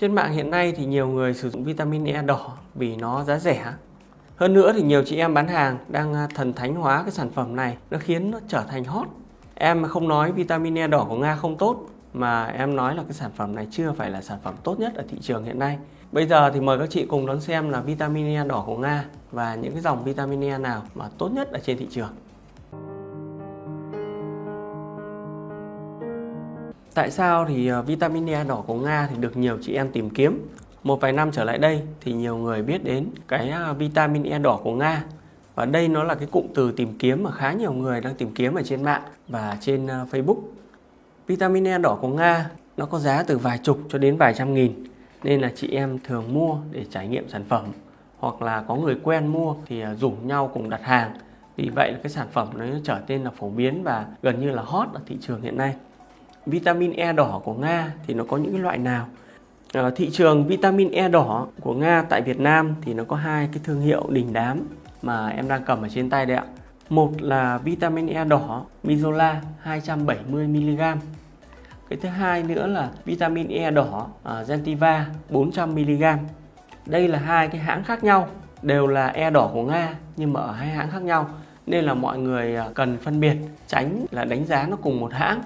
Trên mạng hiện nay thì nhiều người sử dụng vitamin E đỏ vì nó giá rẻ. Hơn nữa thì nhiều chị em bán hàng đang à, thần thánh hóa cái sản phẩm này, nó khiến nó trở thành hot. Em không nói vitamin E đỏ của Nga không tốt, mà em nói là cái sản phẩm này chưa phải là sản phẩm tốt nhất ở thị trường hiện nay. Bây giờ thì mời các chị cùng đón xem là vitamin E đỏ của Nga và những cái dòng vitamin E nào mà tốt nhất ở trên thị trường. Tại sao thì ờ, vitamin E đỏ của Nga thì được nhiều chị em tìm kiếm? Một vài năm trở lại đây thì nhiều người biết đến cái ờ, vitamin E đỏ của Nga và đây nó là cái cụm từ tìm kiếm mà khá nhiều người đang tìm kiếm ở trên mạng và trên ờ, Facebook. Vitamin E đỏ của Nga nó có giá từ vài chục cho đến vài trăm nghìn, nên là chị em thường mua để trải nghiệm sản phẩm hoặc là có người quen mua thì rủ nhau cùng đặt hàng. Vì vậy là cái sản phẩm nó trở nên là phổ biến và gần như là hot ở thị trường hiện nay vitamin E đỏ của Nga thì nó có những loại nào? À, thị trường vitamin E đỏ của Nga tại Việt Nam thì nó có hai cái thương hiệu đình đám mà em đang cầm ở trên tay đây ạ. Một là vitamin E đỏ Mizola 270mg cái thứ hai nữa là vitamin E đỏ uh, Gentiva 400mg đây là hai cái hãng khác nhau đều là E đỏ của Nga nhưng mà ở hai hãng khác nhau nên là mọi người ờ, cần phân biệt tránh là đánh giá nó cùng một hãng.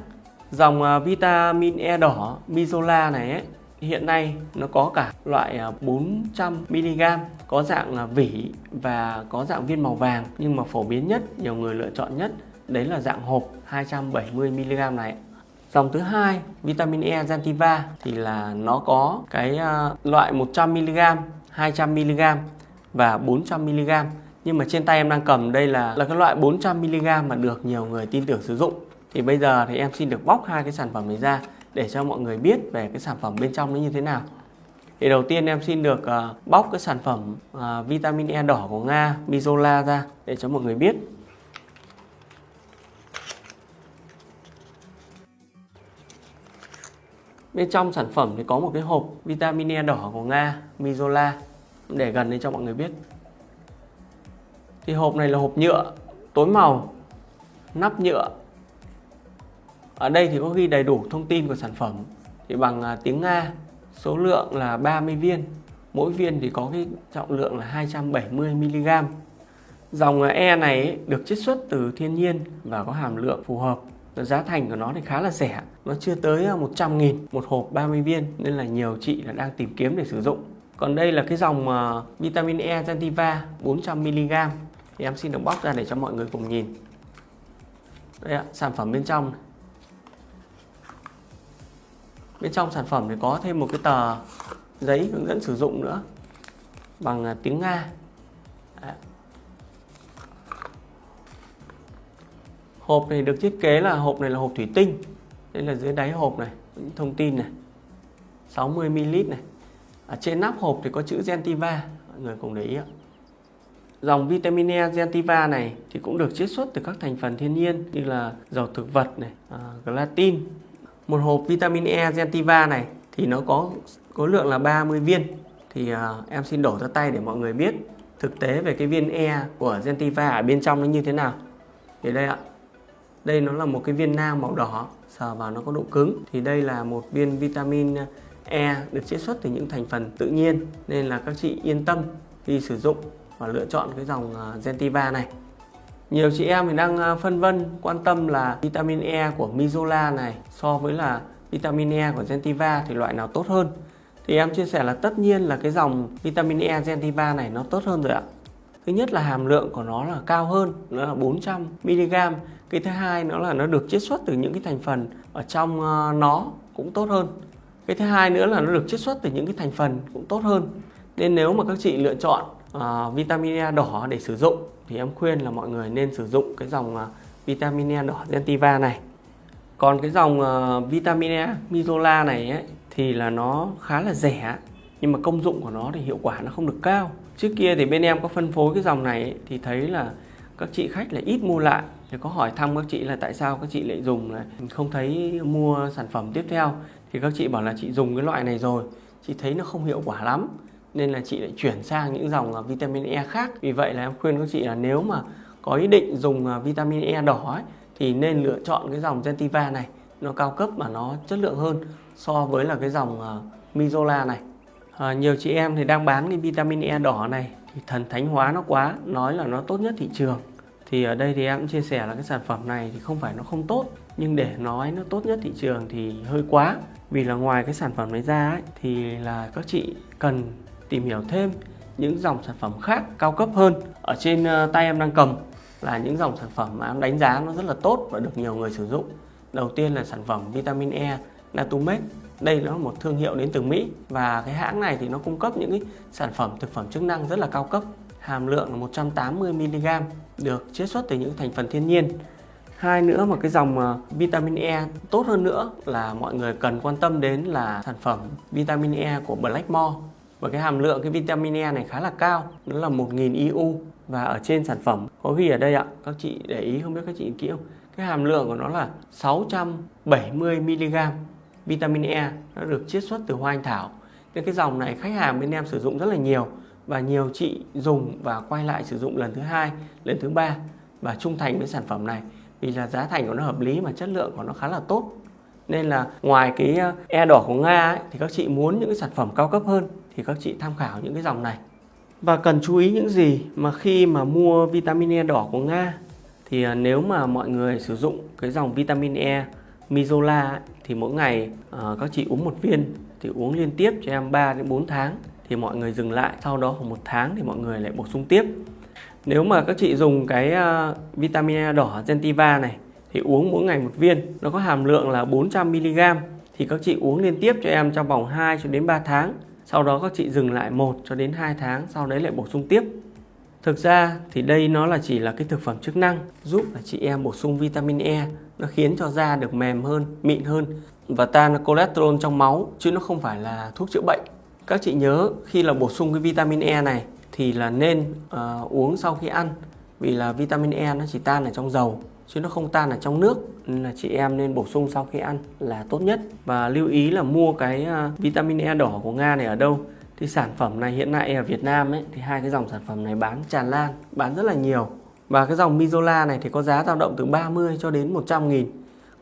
Dòng à, vitamin E đỏ Mizola này ấy, hiện nay nó có cả loại à, 400mg, có dạng à, vỉ và có dạng viên màu vàng nhưng mà phổ biến nhất, nhiều người lựa chọn nhất đấy là dạng hộp 270mg này. Dòng thứ hai, vitamin E Gentiva thì là nó có cái loại 100mg, 200mg và 400mg. Nhưng mà trên tay em đang cầm đây là là cái loại 400mg mà được nhiều người tin tưởng sử dụng thì bây giờ thì em xin được bóc hai cái sản phẩm này ra để cho mọi người biết về cái sản phẩm bên trong nó như thế nào. Thì đầu tiên em xin được uh, bóc cái sản phẩm uh, vitamin E đỏ của Nga Mizola ra để cho mọi người biết. Bên trong sản phẩm thì có một cái hộp vitamin E đỏ của Nga Mizola để gần đây cho mọi người biết. Thì hộp này là hộp nhựa tối màu nắp nhựa ở đây thì có ghi đầy đủ thông tin của sản phẩm. Thì bằng à, tiếng Nga số lượng là 30 viên. Mỗi viên thì có cái trọng lượng là 270 mg. Dòng à, E này được chiết xuất từ thiên nhiên và có hàm lượng phù hợp. Giá thành của nó thì khá là rẻ. Nó chưa tới 100 à, nghìn một hộp 30 viên nên là nhiều chị là đang tìm kiếm để sử dụng. Còn đây là cái dòng à, vitamin E Gentiva 400mg thì em xin được bóc ra để cho mọi người cùng nhìn. Đây ạ, sản phẩm bên trong này bên trong sản phẩm thì có thêm một cái tờ giấy hướng dẫn sử dụng nữa bằng à, tiếng Nga. Đấy. hộp này được thiết kế là hộp này là hộp thủy tinh. Đây là dưới đáy hộp này những thông tin này. 60ml này. Ở trên nắp hộp thì có chữ Gentiva mọi người cùng để ý ạ. Dòng vitamin E Gentiva này thì cũng được chiết xuất từ các thành phần thiên nhiên như là dầu thực vật này, uh, gelatin, một hộp vitamin E Gentiva này thì nó có khối lượng là 30 viên. Thì uh, em xin đổ ra tay để mọi người biết thực tế về cái viên E của Gentiva ở bên trong nó như thế nào. Thì đây ạ. Đây nó là một cái viên nang màu đỏ sờ vào nó có độ cứng. Thì đây là một viên vitamin E được chiết xuất từ những thành phần tự nhiên nên là các chị yên tâm khi sử dụng và lựa chọn cái dòng à, Gentiva này nhiều chị em thì đang à, phân vân quan tâm là vitamin E của Mizola này so với là vitamin E của Gentiva thì loại nào tốt hơn. Thì em chia sẻ là tất nhiên là cái dòng vitamin E Gentiva này nó tốt hơn rồi ạ. Thứ nhất là hàm lượng của nó là cao hơn, nó là 400 mg. Cái thứ hai nó là nó được chiết xuất từ những cái thành phần ở trong à, nó cũng tốt hơn. Cái thứ hai nữa là nó được chiết xuất từ những cái thành phần cũng tốt hơn. Nên nếu mà các chị lựa chọn uh, vitamin E đỏ để sử dụng. Thì em khuyên là mọi người nên sử dụng cái dòng uh, vitamin E đỏ Gentiva này. Còn cái dòng uh, vitamin E Mizola này ấy, thì là nó khá là rẻ nhưng mà công dụng của nó thì hiệu quả nó không được cao. Trước kia thì bên em có phân phối cái dòng này ấy, thì thấy là các chị khách là ít mua lại. Thì có hỏi thăm các chị là tại sao các chị lại dùng này. Không thấy mua sản phẩm tiếp theo. Thì các chị bảo là chị dùng cái loại này rồi. Chị thấy nó không hiệu quả lắm nên là chị lại chuyển sang những dòng à, vitamin E khác. Vì vậy là em khuyên các chị là nếu mà có ý định dùng à, vitamin E đỏ ấy, thì nên lựa chọn cái dòng Gentiva này. Nó cao cấp mà nó chất lượng hơn so với là cái dòng à, Mizola này. À, nhiều chị em thì đang bán cái vitamin E đỏ này thì thần thánh hóa nó quá nói là nó tốt nhất thị trường. Thì ở đây thì em cũng chia sẻ là cái sản phẩm này thì không phải nó không tốt nhưng để nói nó tốt nhất thị trường thì hơi quá. Vì là ngoài cái sản phẩm này ra ấy, thì là các chị cần tìm hiểu thêm những dòng sản phẩm khác cao cấp hơn ở trên ờ, tay em đang cầm là những dòng sản phẩm mà em đánh giá nó rất là tốt và được nhiều người sử dụng. Đầu tiên là sản phẩm vitamin E Natumed đây là một thương hiệu đến từ Mỹ và cái hãng này thì nó cung cấp những cái sản phẩm thực phẩm chức năng rất là cao cấp. Hàm lượng là 180 mg được chiết xuất từ những thành phần thiên nhiên. Hai nữa mà cái dòng ờ, vitamin E tốt hơn nữa là mọi người cần quan tâm đến là sản phẩm vitamin E của Blackmore và cái hàm lượng cái vitamin E này khá là cao. Nó là 1000 IU. Và ở trên sản phẩm có ghi ở đây ạ. Các chị để ý không biết các chị kỹ không? Cái hàm lượng của nó là 670 mg vitamin E. Nó được chiết xuất từ hoa anh thảo. Nên cái dòng này khách hàng bên em sử dụng rất là nhiều. Và nhiều chị dùng và quay lại sử dụng lần thứ hai lần thứ ba. Và trung thành với sản phẩm này. Vì là giá thành của nó hợp lý mà chất lượng của nó khá là tốt. Nên là ngoài cái e đỏ của Nga ấy, thì các chị muốn những cái sản phẩm cao cấp hơn thì các chị tham khảo những cái dòng này. Và cần chú ý những gì mà khi mà mua vitamin E đỏ của Nga? Thì à, nếu mà mọi người sử dụng cái dòng vitamin E Mizola thì mỗi ngày uh, các chị uống một viên thì uống liên tiếp cho em 3 đến 4 tháng thì mọi người dừng lại. Sau đó khoảng một tháng thì mọi người lại bổ sung tiếp. Nếu mà các chị dùng cái uh, vitamin E đỏ Gentiva này thì uống mỗi ngày một viên nó có hàm lượng là 400mg thì các chị uống liên tiếp cho em trong vòng 2 cho đến 3 tháng sau đó các chị dừng lại 1 cho đến 2 tháng sau đấy lại bổ sung tiếp. Thực ra thì đây nó là chỉ là cái thực phẩm chức năng giúp là chị em bổ sung vitamin E. Nó khiến cho da được mềm hơn, mịn hơn và tan cholesterol trong máu chứ nó không phải là thuốc chữa bệnh. Các chị nhớ khi là bổ sung cái vitamin E này thì là nên uh, uống sau khi ăn vì là vitamin E nó chỉ tan ở trong dầu chứ nó không tan ở trong nước, nên là chị em nên bổ sung sau khi ăn là tốt nhất. Và lưu ý là mua cái à, vitamin E đỏ của Nga này ở đâu. Thì sản phẩm này hiện nay ở Việt Nam ấy, thì hai cái dòng sản phẩm này bán tràn lan, bán rất là nhiều. Và cái dòng Mizola này thì có giá dao động từ 30 cho đến 100 nghìn.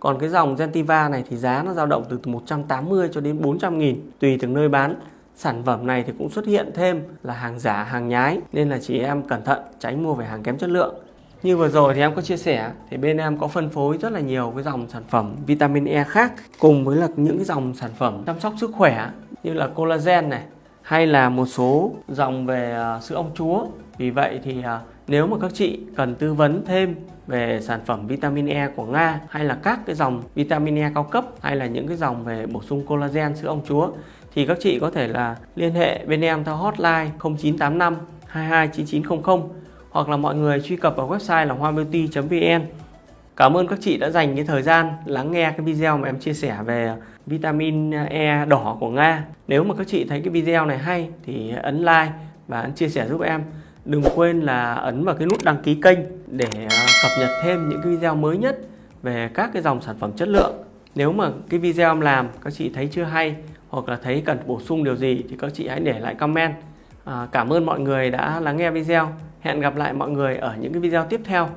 Còn cái dòng Gentiva này thì giá nó dao động từ 180 cho đến 400 nghìn. Tùy từng nơi bán, sản phẩm này thì cũng xuất hiện thêm là hàng giả, hàng nhái. Nên là chị em cẩn thận tránh mua phải hàng kém chất lượng như vừa rồi thì em có chia sẻ, thì bên em có phân phối rất là nhiều cái dòng sản phẩm vitamin E khác, cùng với là những cái dòng sản phẩm chăm sóc sức khỏe, như là collagen này, hay là một số dòng về à, sữa ong chúa. Vì vậy thì à, nếu mà các chị cần tư vấn thêm về sản phẩm vitamin E của Nga, hay là các cái dòng vitamin E cao cấp, hay là những cái dòng về bổ sung collagen sữa ong chúa, thì các chị có thể là liên hệ bên em theo hotline 0985 229900 hoặc là mọi người truy cập vào website là hoabeauty.vn Cảm ơn các chị đã dành cái thời gian lắng nghe cái video mà em chia sẻ về vitamin E đỏ của Nga. Nếu mà các chị thấy cái video này hay thì ấn like và ấn chia sẻ giúp em. Đừng quên là ấn vào cái nút đăng ký kênh để à, cập nhật thêm những cái video mới nhất về các cái dòng sản phẩm chất lượng. Nếu mà cái video em làm các chị thấy chưa hay hoặc là thấy cần bổ sung điều gì thì các chị hãy để lại comment. À, cảm ơn mọi người đã lắng nghe video. Hẹn gặp lại mọi người ở những cái video tiếp theo.